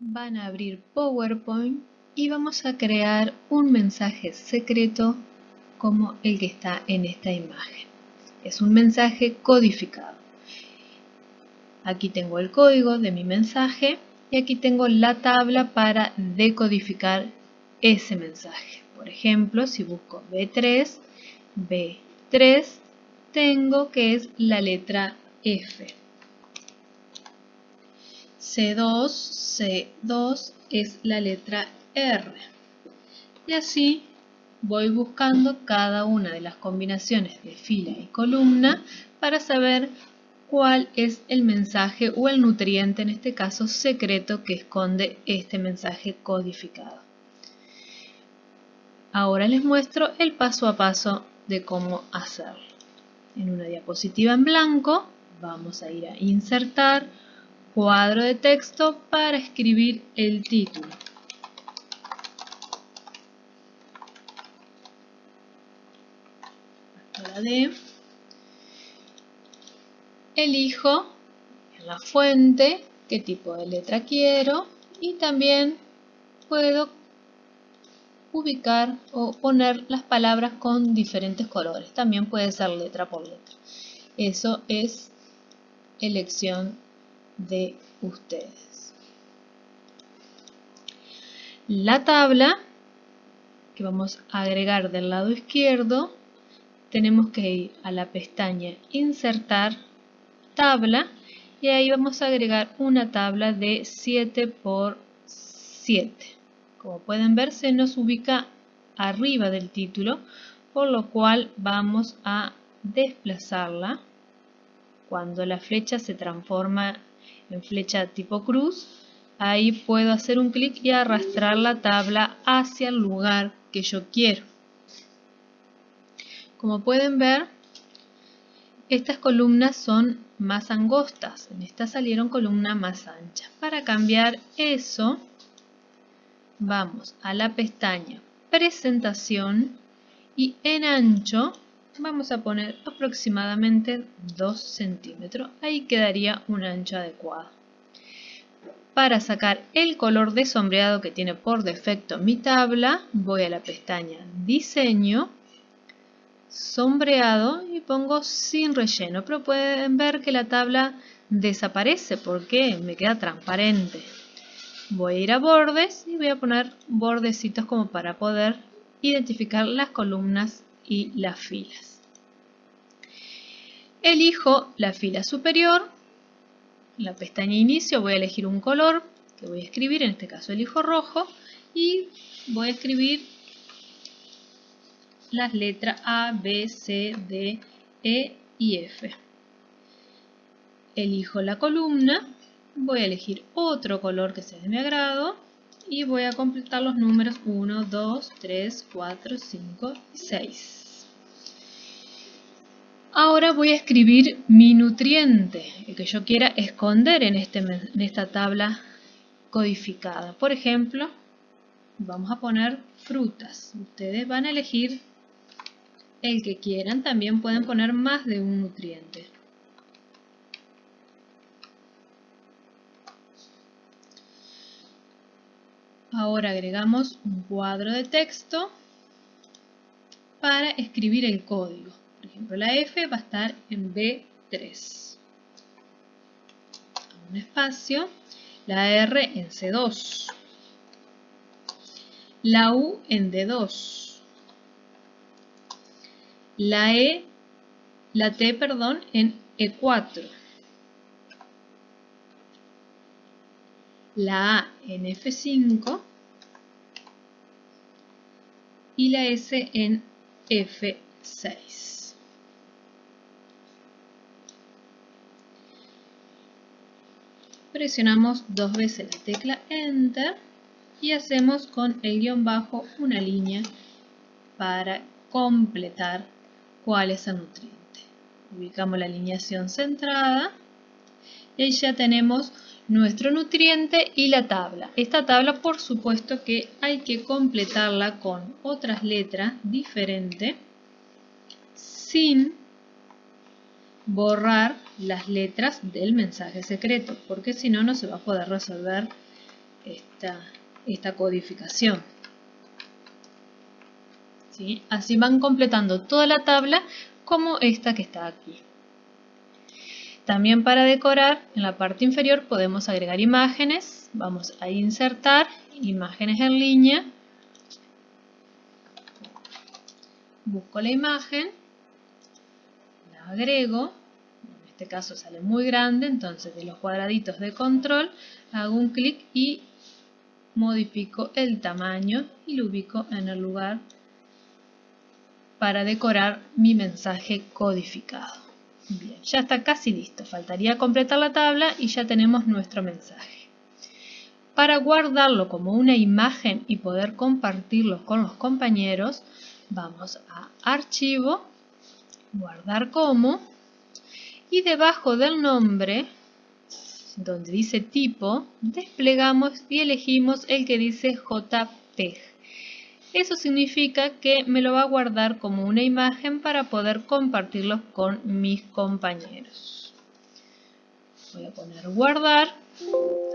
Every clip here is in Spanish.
van a abrir PowerPoint y vamos a crear un mensaje secreto como el que está en esta imagen. Es un mensaje codificado. Aquí tengo el código de mi mensaje y aquí tengo la tabla para decodificar ese mensaje. Por ejemplo, si busco B3, B3 tengo que es la letra F. C2, C2 es la letra R. Y así voy buscando cada una de las combinaciones de fila y columna para saber cuál es el mensaje o el nutriente, en este caso secreto, que esconde este mensaje codificado. Ahora les muestro el paso a paso de cómo hacerlo. En una diapositiva en blanco vamos a ir a insertar cuadro de texto para escribir el título. La D. Elijo la fuente qué tipo de letra quiero y también puedo ubicar o poner las palabras con diferentes colores. También puede ser letra por letra. Eso es elección de ustedes. La tabla que vamos a agregar del lado izquierdo, tenemos que ir a la pestaña Insertar, Tabla, y ahí vamos a agregar una tabla de 7 por 7. Como pueden ver, se nos ubica arriba del título, por lo cual vamos a desplazarla cuando la flecha se transforma en flecha tipo cruz, ahí puedo hacer un clic y arrastrar la tabla hacia el lugar que yo quiero. Como pueden ver, estas columnas son más angostas, en esta salieron columnas más anchas. Para cambiar eso, vamos a la pestaña Presentación y en ancho vamos a poner aproximadamente 2 centímetros. Ahí quedaría un ancho adecuado. Para sacar el color de sombreado que tiene por defecto mi tabla, voy a la pestaña Diseño, Sombreado y pongo sin relleno. Pero pueden ver que la tabla desaparece porque me queda transparente. Voy a ir a bordes y voy a poner bordecitos como para poder identificar las columnas y las filas. Elijo la fila superior, la pestaña inicio voy a elegir un color que voy a escribir, en este caso elijo rojo y voy a escribir las letras A, B, C, D, E y F. Elijo la columna, voy a elegir otro color que sea de mi agrado y voy a completar los números 1, 2, 3, 4, 5 y 6. Ahora voy a escribir mi nutriente, el que yo quiera esconder en, este, en esta tabla codificada. Por ejemplo, vamos a poner frutas. Ustedes van a elegir el que quieran. También pueden poner más de un nutriente. Ahora agregamos un cuadro de texto para escribir el código. Por ejemplo, la F va a estar en B3. Un espacio. La R en C2. La U en D2. La E, la T, perdón, en E4. La A en F5 y la S en F6. Presionamos dos veces la tecla Enter y hacemos con el guion bajo una línea para completar cuál es el nutriente. Ubicamos la alineación centrada y ya tenemos nuestro nutriente y la tabla. Esta tabla por supuesto que hay que completarla con otras letras diferentes sin borrar las letras del mensaje secreto, porque si no, no se va a poder resolver esta, esta codificación. ¿Sí? Así van completando toda la tabla como esta que está aquí. También para decorar, en la parte inferior podemos agregar imágenes. Vamos a insertar imágenes en línea. Busco la imagen, la agrego. Este caso sale muy grande, entonces de los cuadraditos de control hago un clic y modifico el tamaño y lo ubico en el lugar para decorar mi mensaje codificado. Bien, ya está casi listo. Faltaría completar la tabla y ya tenemos nuestro mensaje. Para guardarlo como una imagen y poder compartirlo con los compañeros, vamos a Archivo, Guardar como, y debajo del nombre, donde dice tipo, desplegamos y elegimos el que dice JPEG. Eso significa que me lo va a guardar como una imagen para poder compartirlo con mis compañeros. Voy a poner guardar.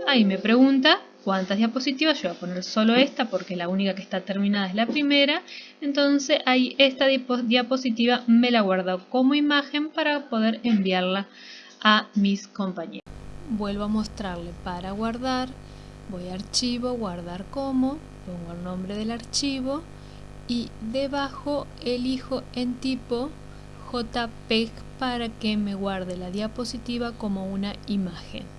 Ahí me pregunta cuántas diapositivas. Yo voy a poner solo esta porque la única que está terminada es la primera. Entonces ahí esta diapositiva me la guardo como imagen para poder enviarla a mis compañeros. Vuelvo a mostrarle para guardar. Voy a archivo, guardar como pongo el nombre del archivo y debajo elijo en tipo JPEG para que me guarde la diapositiva como una imagen.